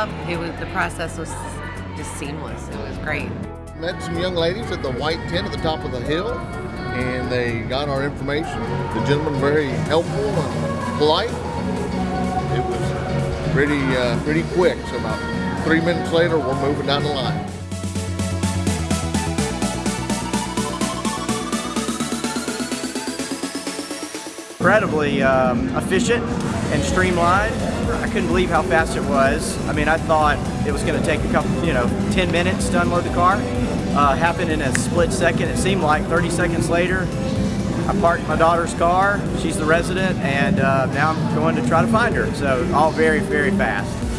It was the process was just seamless. It was great. Met some young ladies at the white tent at the top of the hill, and they got our information. The gentleman very helpful and polite. It was pretty uh, pretty quick. So about three minutes later, we're moving down the line. Incredibly um, efficient and streamlined. I couldn't believe how fast it was. I mean, I thought it was going to take a couple, you know, 10 minutes to unload the car. Uh, happened in a split second. It seemed like 30 seconds later, I parked my daughter's car. She's the resident, and uh, now I'm going to try to find her. So all very, very fast.